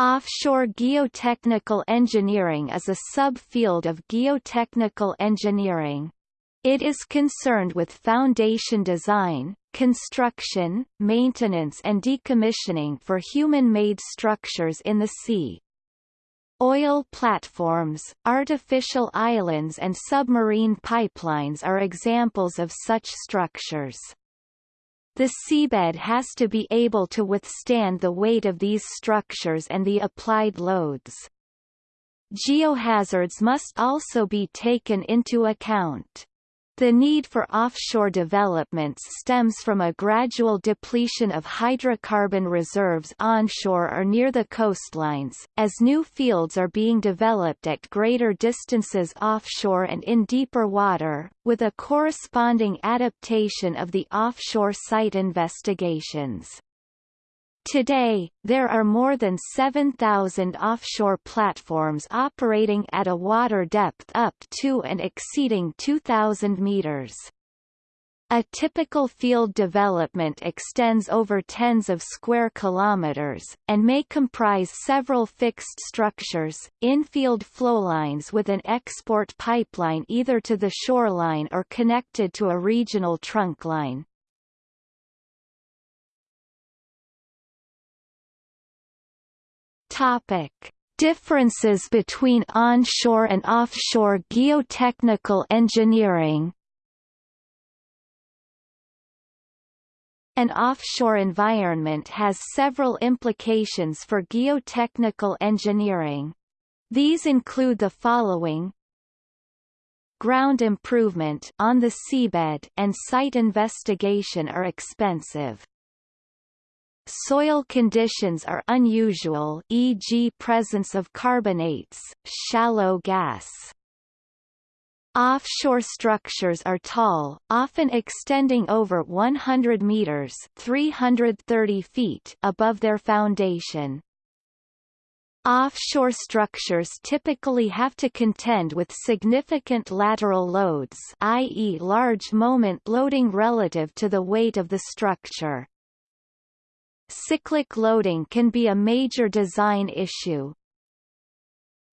Offshore geotechnical engineering is a subfield of geotechnical engineering. It is concerned with foundation design, construction, maintenance and decommissioning for human-made structures in the sea. Oil platforms, artificial islands and submarine pipelines are examples of such structures. The seabed has to be able to withstand the weight of these structures and the applied loads. Geohazards must also be taken into account. The need for offshore developments stems from a gradual depletion of hydrocarbon reserves onshore or near the coastlines, as new fields are being developed at greater distances offshore and in deeper water, with a corresponding adaptation of the offshore site investigations. Today, there are more than 7,000 offshore platforms operating at a water depth up to and exceeding 2,000 meters. A typical field development extends over tens of square kilometers, and may comprise several fixed structures, infield flowlines with an export pipeline either to the shoreline or connected to a regional trunk Topic: Differences between onshore and offshore geotechnical engineering. An offshore environment has several implications for geotechnical engineering. These include the following Ground improvement on the seabed and site investigation are expensive. Soil conditions are unusual e.g. presence of carbonates, shallow gas. Offshore structures are tall, often extending over 100 meters 330 feet above their foundation. Offshore structures typically have to contend with significant lateral loads i.e. large moment loading relative to the weight of the structure. Cyclic loading can be a major design issue.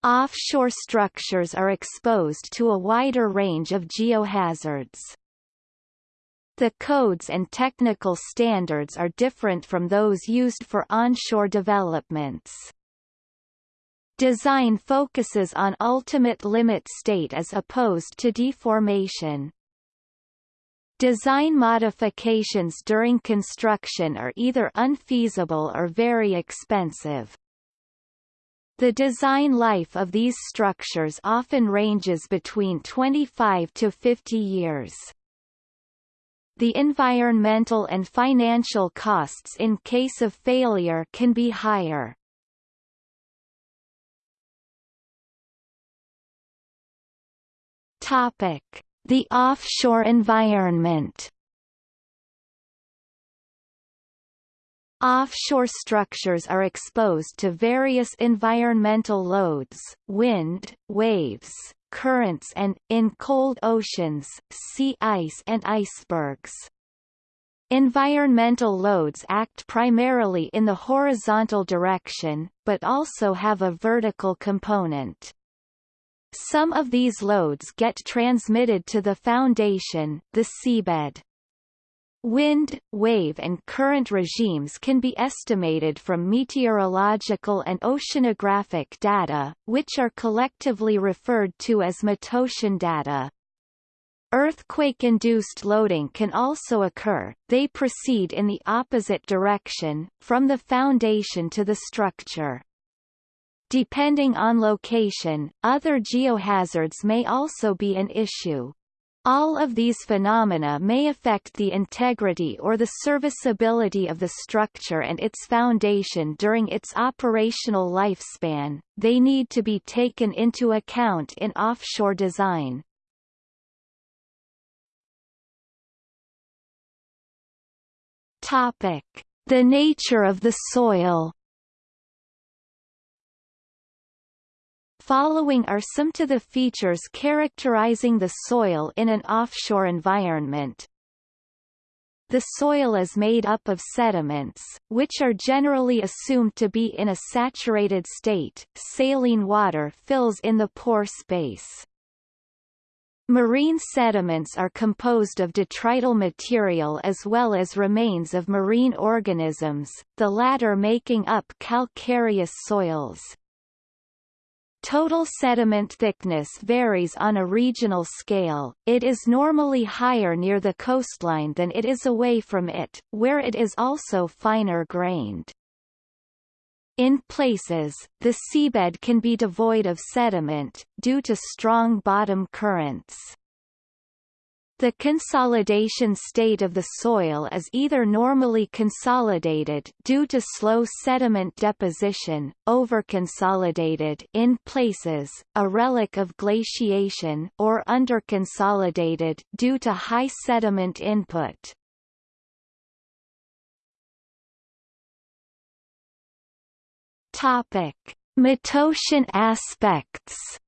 Offshore structures are exposed to a wider range of geohazards. The codes and technical standards are different from those used for onshore developments. Design focuses on ultimate limit state as opposed to deformation. Design modifications during construction are either unfeasible or very expensive. The design life of these structures often ranges between 25 to 50 years. The environmental and financial costs in case of failure can be higher. Topic: the offshore environment Offshore structures are exposed to various environmental loads, wind, waves, currents and, in cold oceans, sea ice and icebergs. Environmental loads act primarily in the horizontal direction, but also have a vertical component. Some of these loads get transmitted to the foundation, the seabed. Wind, wave and current regimes can be estimated from meteorological and oceanographic data, which are collectively referred to as metocean data. Earthquake-induced loading can also occur, they proceed in the opposite direction, from the foundation to the structure. Depending on location, other geohazards may also be an issue. All of these phenomena may affect the integrity or the serviceability of the structure and its foundation during its operational lifespan, they need to be taken into account in offshore design. The nature of the soil Following are some to the features characterizing the soil in an offshore environment. the soil is made up of sediments, which are generally assumed to be in a saturated state. Saline water fills in the pore space. Marine sediments are composed of detrital material as well as remains of marine organisms, the latter making up calcareous soils. Total sediment thickness varies on a regional scale, it is normally higher near the coastline than it is away from it, where it is also finer grained. In places, the seabed can be devoid of sediment, due to strong bottom currents. The consolidation state of the soil is either normally consolidated due to slow sediment deposition, overconsolidated in places, a relic of glaciation, or underconsolidated due to high sediment input. Topic: Metocean aspects.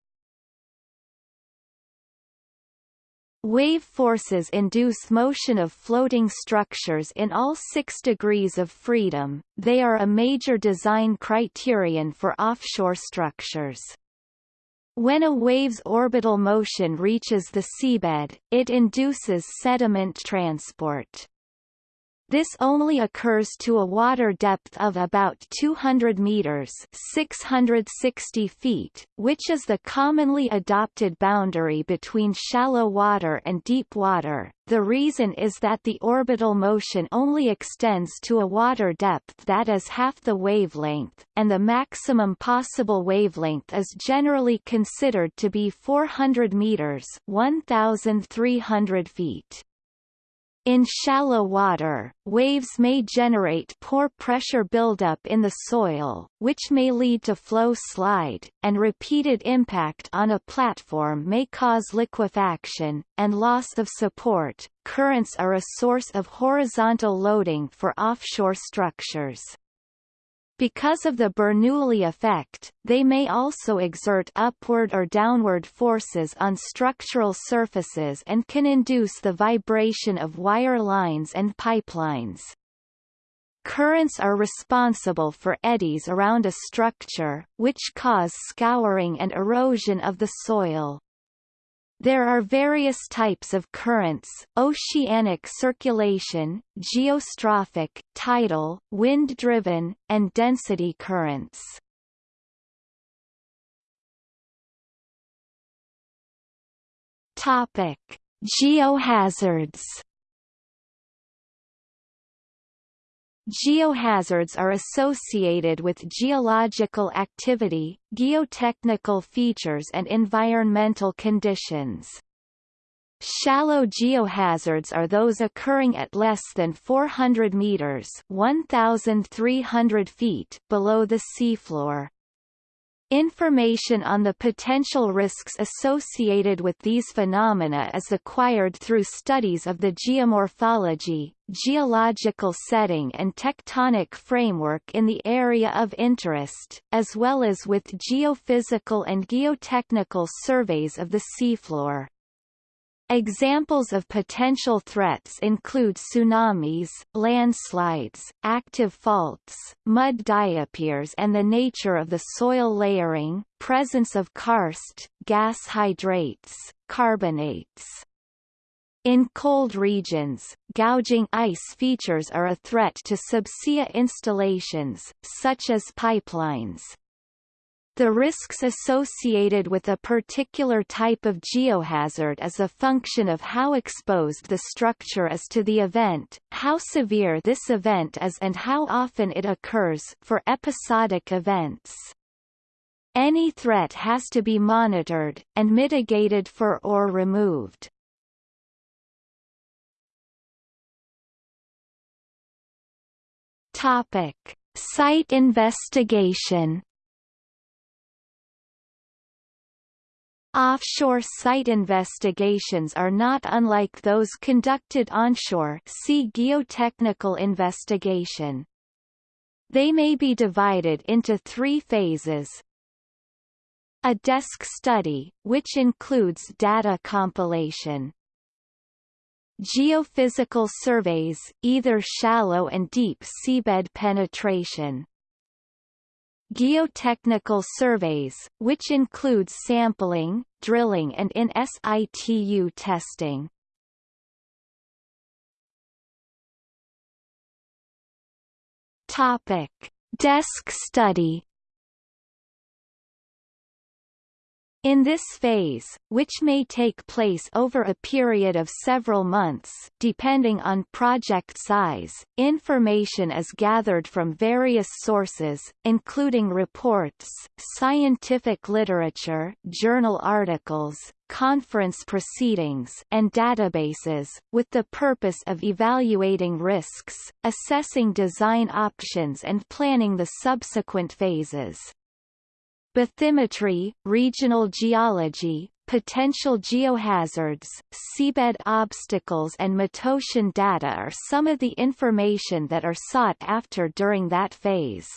Wave forces induce motion of floating structures in all six degrees of freedom, they are a major design criterion for offshore structures. When a wave's orbital motion reaches the seabed, it induces sediment transport. This only occurs to a water depth of about 200 meters 660 feet, which is the commonly adopted boundary between shallow water and deep water. The reason is that the orbital motion only extends to a water depth that is half the wavelength, and the maximum possible wavelength is generally considered to be 400 meters 1,300 feet. In shallow water, waves may generate pore pressure buildup in the soil, which may lead to flow slide, and repeated impact on a platform may cause liquefaction, and loss of support. Currents are a source of horizontal loading for offshore structures. Because of the Bernoulli effect, they may also exert upward or downward forces on structural surfaces and can induce the vibration of wire lines and pipelines. Currents are responsible for eddies around a structure, which cause scouring and erosion of the soil. There are various types of currents, oceanic circulation, geostrophic, tidal, wind-driven, and density currents. Topic: Geohazards Geohazards are associated with geological activity, geotechnical features and environmental conditions. Shallow geohazards are those occurring at less than 400 meters 1,300 feet below the seafloor. Information on the potential risks associated with these phenomena is acquired through studies of the geomorphology, geological setting and tectonic framework in the area of interest, as well as with geophysical and geotechnical surveys of the seafloor. Examples of potential threats include tsunamis, landslides, active faults, mud diapirs and the nature of the soil layering, presence of karst, gas hydrates, carbonates. In cold regions, gouging ice features are a threat to subsea installations, such as pipelines. The risks associated with a particular type of geohazard is a function of how exposed the structure is to the event, how severe this event is and how often it occurs for episodic events. Any threat has to be monitored, and mitigated for or removed. Topic. Site investigation Offshore site investigations are not unlike those conducted onshore see geotechnical investigation. They may be divided into three phases. A desk study, which includes data compilation. Geophysical surveys, either shallow and deep seabed penetration. Geotechnical surveys, which includes sampling, drilling and in situ testing. Topic: Desk study In this phase, which may take place over a period of several months depending on project size, information is gathered from various sources, including reports, scientific literature journal articles, conference proceedings and databases, with the purpose of evaluating risks, assessing design options and planning the subsequent phases. Bathymetry, regional geology, potential geohazards, seabed obstacles and metocean data are some of the information that are sought after during that phase.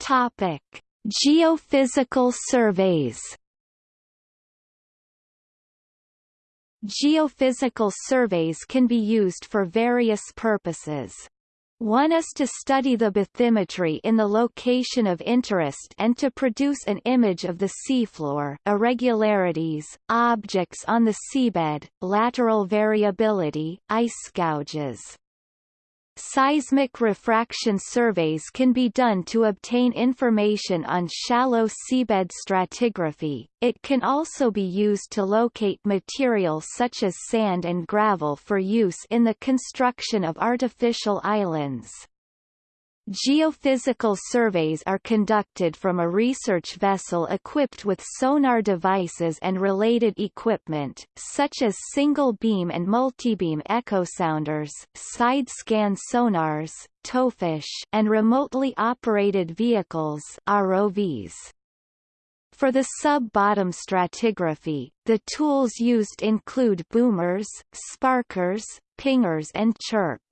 Topic: Geophysical surveys. Geophysical surveys can be used for various purposes. One is to study the bathymetry in the location of interest and to produce an image of the seafloor irregularities, objects on the seabed, lateral variability, ice gouges. Seismic refraction surveys can be done to obtain information on shallow seabed stratigraphy. It can also be used to locate material such as sand and gravel for use in the construction of artificial islands. Geophysical surveys are conducted from a research vessel equipped with sonar devices and related equipment, such as single-beam and multibeam echosounders, side-scan sonars, towfish, and remotely operated vehicles ROVs. For the sub-bottom stratigraphy, the tools used include boomers, sparkers, pingers and chirp.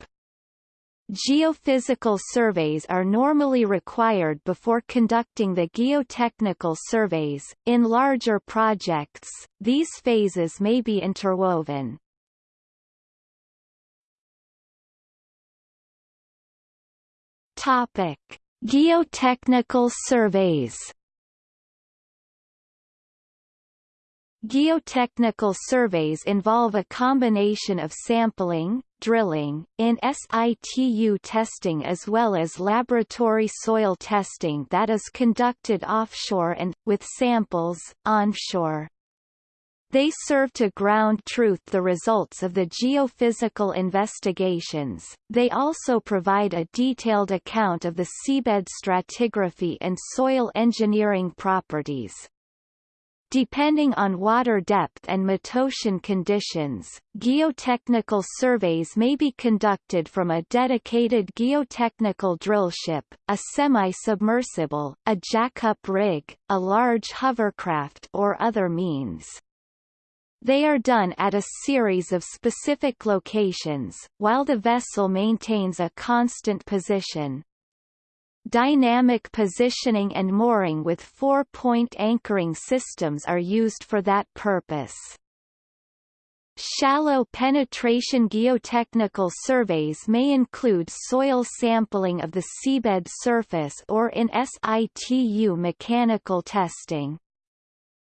Geophysical surveys are normally required before conducting the geotechnical surveys. In larger projects, these phases may be interwoven. Topic: Geotechnical surveys. Geotechnical surveys involve a combination of sampling, drilling, in situ testing as well as laboratory soil testing that is conducted offshore and, with samples, onshore. They serve to ground truth the results of the geophysical investigations. They also provide a detailed account of the seabed stratigraphy and soil engineering properties. Depending on water depth and metocean conditions, geotechnical surveys may be conducted from a dedicated geotechnical drillship, a semi-submersible, a jack-up rig, a large hovercraft or other means. They are done at a series of specific locations, while the vessel maintains a constant position. Dynamic positioning and mooring with four-point anchoring systems are used for that purpose. Shallow penetration geotechnical surveys may include soil sampling of the seabed surface or in situ mechanical testing.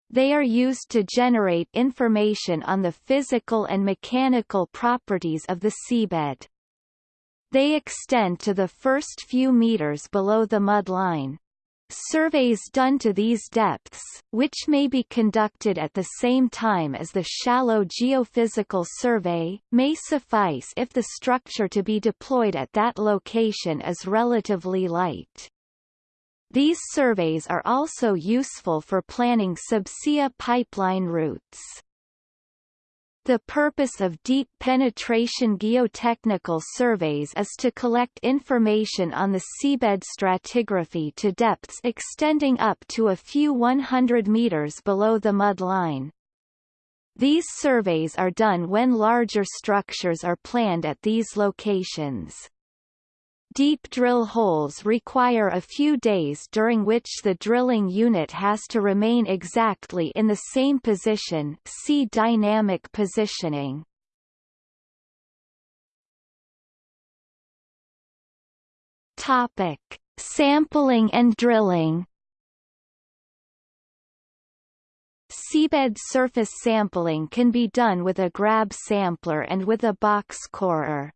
They are used to generate information on the physical and mechanical properties of the seabed. They extend to the first few meters below the mud line. Surveys done to these depths, which may be conducted at the same time as the shallow geophysical survey, may suffice if the structure to be deployed at that location is relatively light. These surveys are also useful for planning subsea pipeline routes. The purpose of deep penetration geotechnical surveys is to collect information on the seabed stratigraphy to depths extending up to a few 100 meters below the mud line. These surveys are done when larger structures are planned at these locations. Deep drill holes require a few days during which the drilling unit has to remain exactly in the same position see dynamic positioning. Topic: Sampling and drilling. Seabed surface sampling can be done with a grab sampler and with a box corer.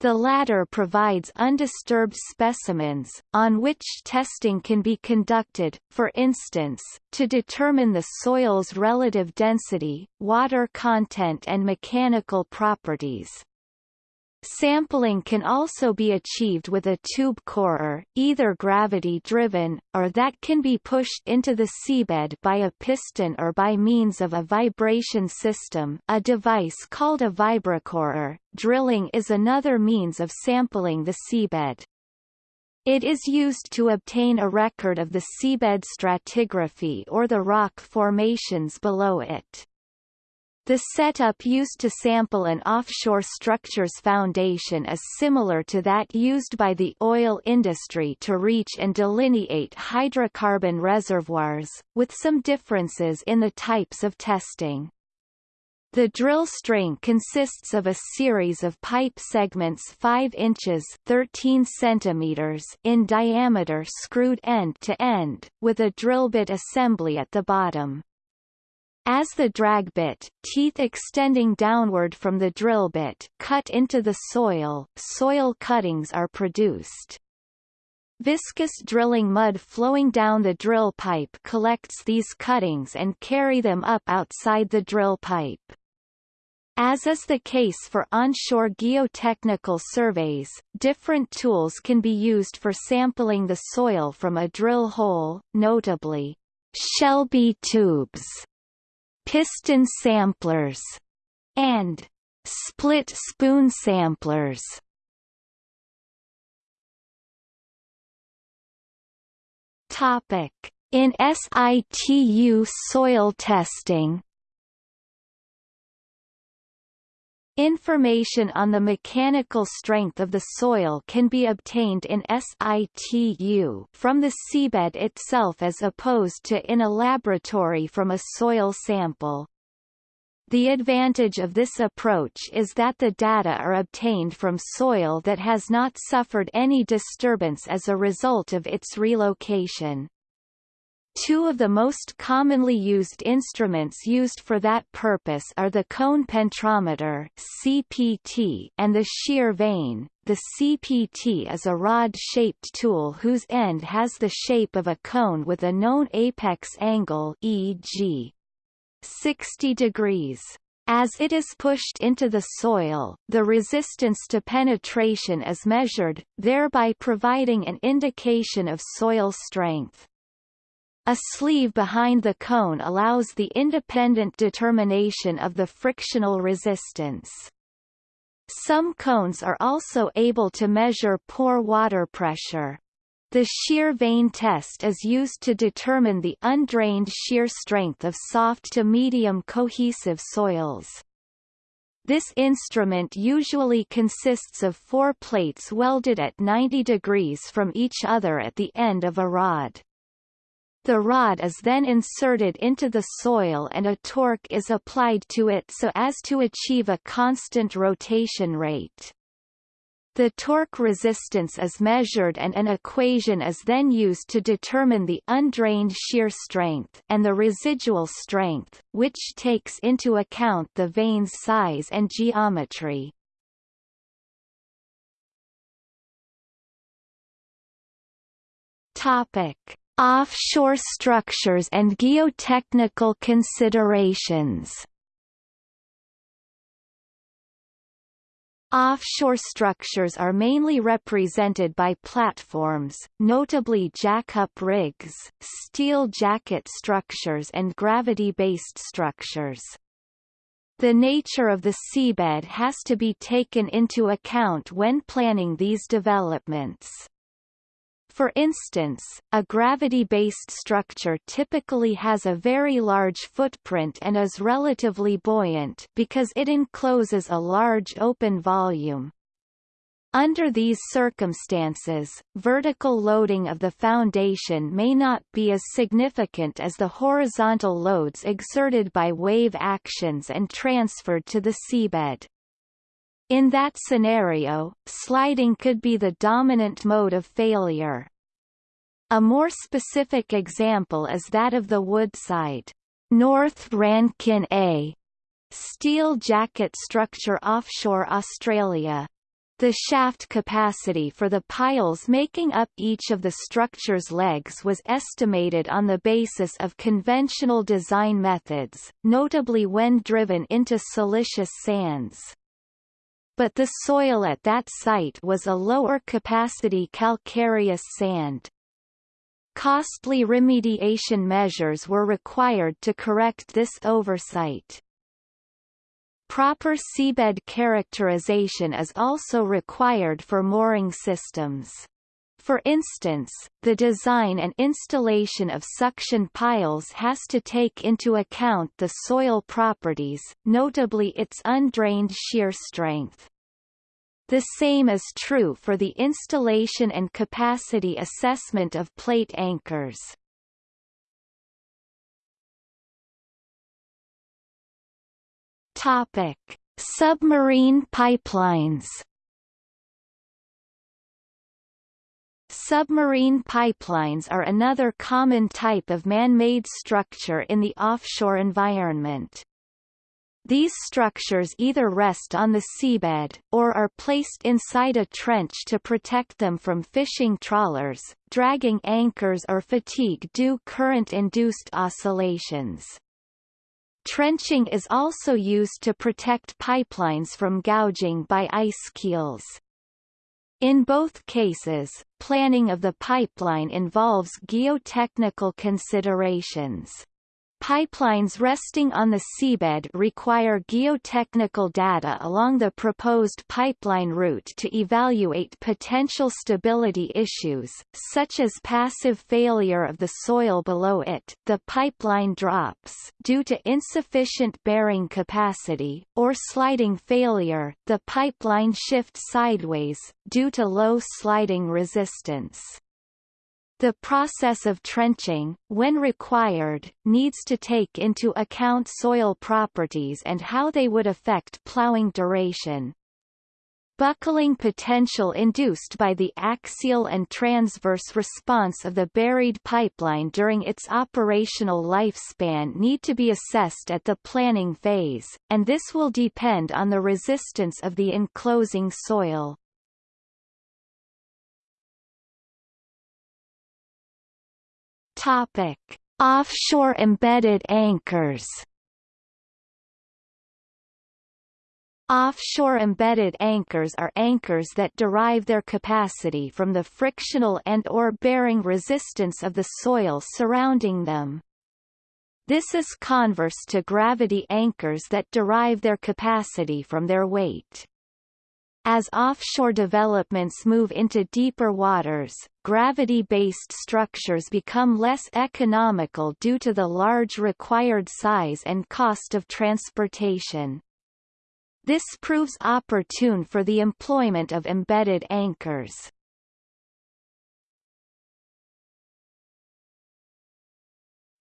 The latter provides undisturbed specimens, on which testing can be conducted, for instance, to determine the soil's relative density, water content and mechanical properties. Sampling can also be achieved with a tube corer, either gravity-driven, or that can be pushed into the seabed by a piston or by means of a vibration system a device called a vibracorer. Drilling is another means of sampling the seabed. It is used to obtain a record of the seabed stratigraphy or the rock formations below it. The setup used to sample an offshore structure's foundation is similar to that used by the oil industry to reach and delineate hydrocarbon reservoirs, with some differences in the types of testing. The drill string consists of a series of pipe segments 5 inches 13 centimeters in diameter screwed end to end, with a drill bit assembly at the bottom. As the drag bit, teeth extending downward from the drill bit, cut into the soil, soil cuttings are produced. Viscous drilling mud flowing down the drill pipe collects these cuttings and carry them up outside the drill pipe. As is the case for onshore geotechnical surveys, different tools can be used for sampling the soil from a drill hole, notably, Shelby tubes piston samplers, and split spoon samplers. Topic: In situ soil testing Information on the mechanical strength of the soil can be obtained in situ from the seabed itself as opposed to in a laboratory from a soil sample. The advantage of this approach is that the data are obtained from soil that has not suffered any disturbance as a result of its relocation. Two of the most commonly used instruments used for that purpose are the cone penetrometer CPT and the shear vane. The CPT is a rod-shaped tool whose end has the shape of a cone with a known apex angle e.g. 60 degrees. As it is pushed into the soil, the resistance to penetration is measured, thereby providing an indication of soil strength. A sleeve behind the cone allows the independent determination of the frictional resistance. Some cones are also able to measure pore water pressure. The shear vane test is used to determine the undrained shear strength of soft to medium cohesive soils. This instrument usually consists of four plates welded at 90 degrees from each other at the end of a rod. The rod is then inserted into the soil and a torque is applied to it so as to achieve a constant rotation rate. The torque resistance is measured and an equation is then used to determine the undrained shear strength and the residual strength, which takes into account the vane's size and geometry. Topic: Offshore structures and geotechnical considerations Offshore structures are mainly represented by platforms, notably jack-up rigs, steel jacket structures and gravity-based structures. The nature of the seabed has to be taken into account when planning these developments. For instance, a gravity-based structure typically has a very large footprint and is relatively buoyant because it encloses a large open volume. Under these circumstances, vertical loading of the foundation may not be as significant as the horizontal loads exerted by wave actions and transferred to the seabed. In that scenario, sliding could be the dominant mode of failure. A more specific example is that of the Woodside North Rankin A steel jacket structure offshore Australia. The shaft capacity for the piles making up each of the structure's legs was estimated on the basis of conventional design methods, notably when driven into silicious sands. But the soil at that site was a lower capacity calcareous sand. Costly remediation measures were required to correct this oversight. Proper seabed characterization is also required for mooring systems. For instance, the design and installation of suction piles has to take into account the soil properties, notably its undrained shear strength. The same is true for the installation and capacity assessment of plate anchors. Topic: Submarine pipelines. Submarine pipelines are another common type of man-made structure in the offshore environment. These structures either rest on the seabed, or are placed inside a trench to protect them from fishing trawlers, dragging anchors or fatigue due current-induced oscillations. Trenching is also used to protect pipelines from gouging by ice keels. In both cases, planning of the pipeline involves geotechnical considerations. Pipelines resting on the seabed require geotechnical data along the proposed pipeline route to evaluate potential stability issues, such as passive failure of the soil below it the pipeline drops due to insufficient bearing capacity, or sliding failure the pipeline shifts sideways, due to low sliding resistance. The process of trenching, when required, needs to take into account soil properties and how they would affect plowing duration. Buckling potential induced by the axial and transverse response of the buried pipeline during its operational lifespan need to be assessed at the planning phase, and this will depend on the resistance of the enclosing soil. Topic: Offshore embedded anchors. Offshore embedded anchors are anchors that derive their capacity from the frictional and or bearing resistance of the soil surrounding them. This is converse to gravity anchors that derive their capacity from their weight. As offshore developments move into deeper waters, gravity-based structures become less economical due to the large required size and cost of transportation. This proves opportune for the employment of embedded anchors.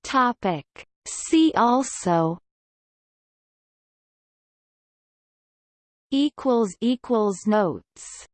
Topic. See also equals equals notes